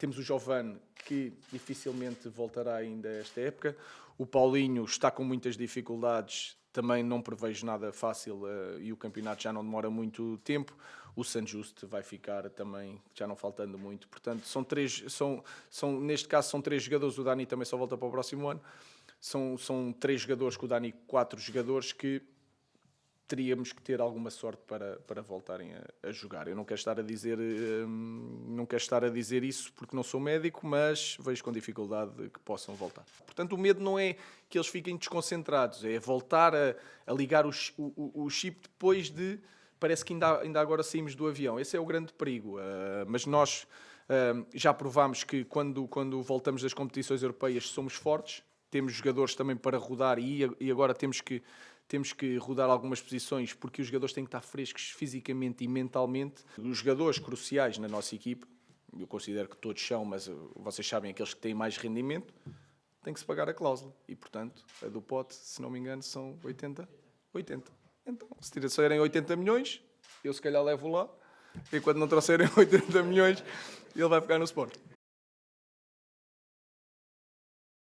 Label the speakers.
Speaker 1: Temos o Giovane, que dificilmente voltará ainda esta época. O Paulinho está com muitas dificuldades, também não prevejo nada fácil uh, e o campeonato já não demora muito tempo. O San Juste vai ficar também, já não faltando muito. Portanto, são três, são, são, neste caso são três jogadores, o Dani também só volta para o próximo ano. São, são três jogadores, com o Dani quatro jogadores que teríamos que ter alguma sorte para, para voltarem a, a jogar. Eu não quero estar a dizer hum, não quero estar a dizer isso porque não sou médico, mas vejo com dificuldade que possam voltar. Portanto, o medo não é que eles fiquem desconcentrados, é voltar a, a ligar o, o, o, chip depois de parece que ainda, ainda agora saímos do avião. Esse é o grande perigo. Uh, mas nós uh, já provámos que quando, quando voltamos das competições europeias somos fortes, temos jogadores também para rodar e, e agora temos que temos que rodar algumas posições porque os jogadores têm que estar frescos fisicamente e mentalmente. Os jogadores cruciais na nossa equipe, eu considero que todos são, mas uh, vocês sabem, aqueles que têm mais rendimento, tem que se pagar a cláusula. E, portanto, a do pote, se não me engano, são 80? 80. Então, se trouxerem 80 milhões, eu se calhar levo lá, e quando não trouxerem 80 milhões, ele vai ficar no Sport.